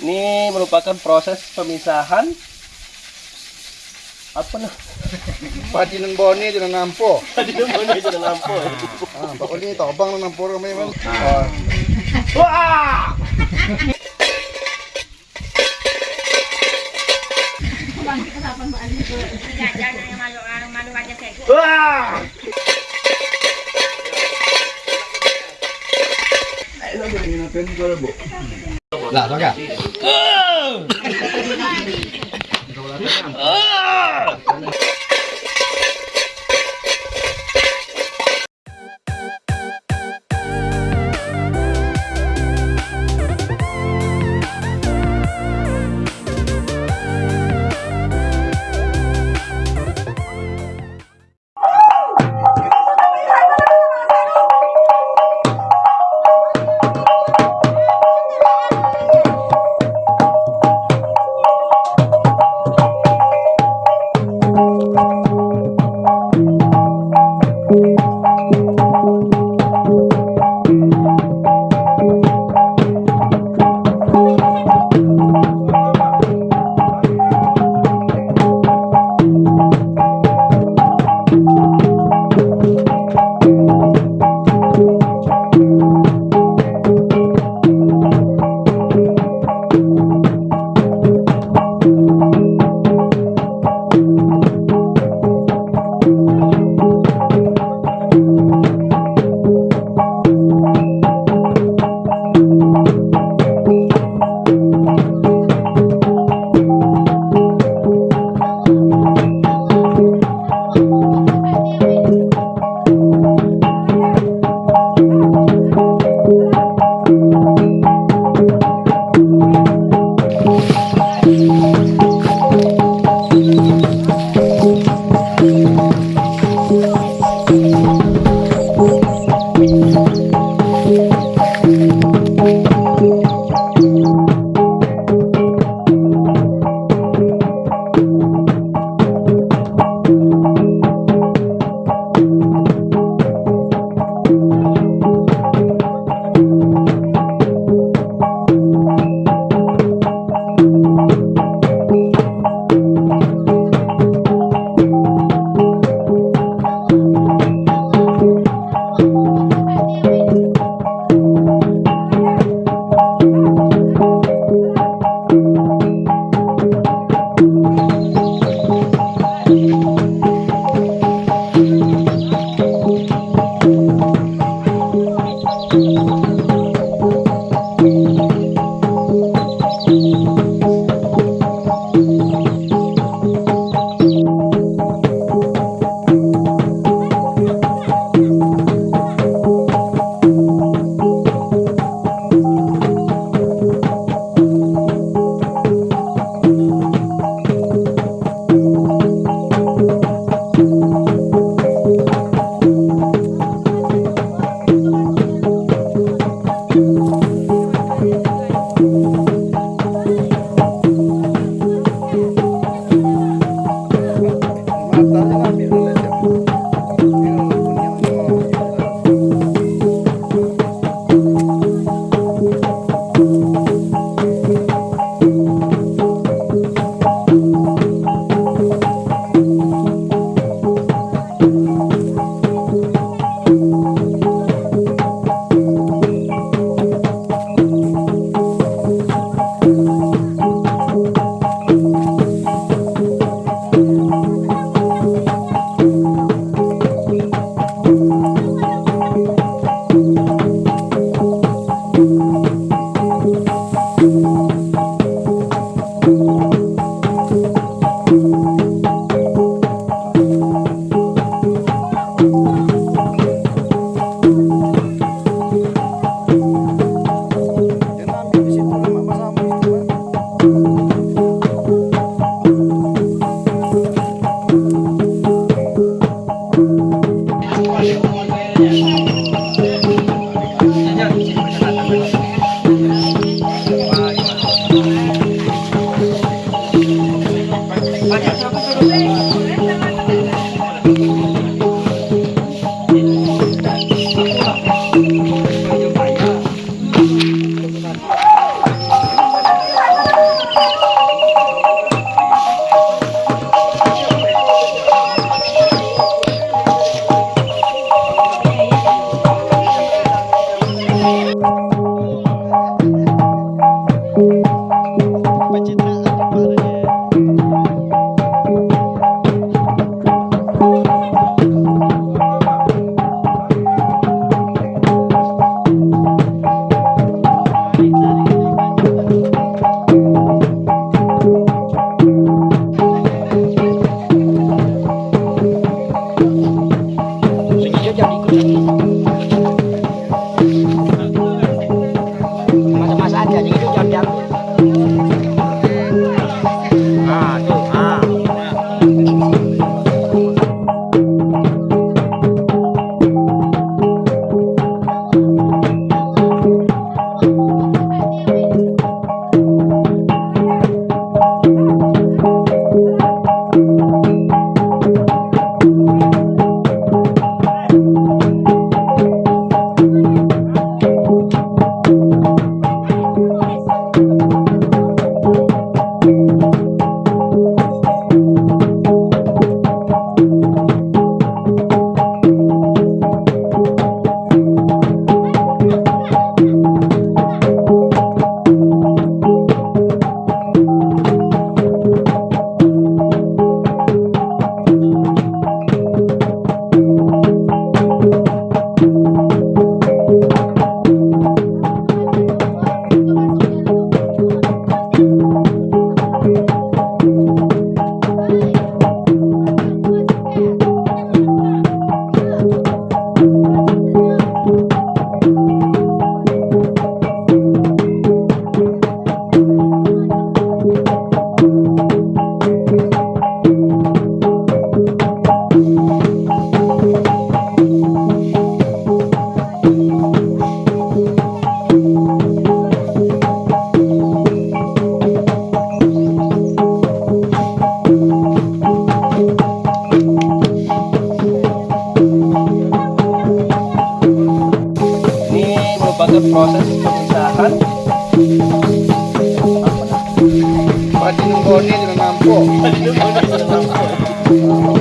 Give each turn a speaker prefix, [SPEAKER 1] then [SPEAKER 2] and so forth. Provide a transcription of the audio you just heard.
[SPEAKER 1] Ini merupakan proses pemisahan apa nah?
[SPEAKER 2] Padinan boni di nampo.
[SPEAKER 1] Tadi namanya aja lampu.
[SPEAKER 2] Ah, pak ini tobang na nampo kami man.
[SPEAKER 1] Ah. Wah! Wah! Pati ng boni, lạ quá cả.
[SPEAKER 2] proses pemisahan Pak Jinungoni dengan mampu
[SPEAKER 1] Pak Jinungoni dengan mampu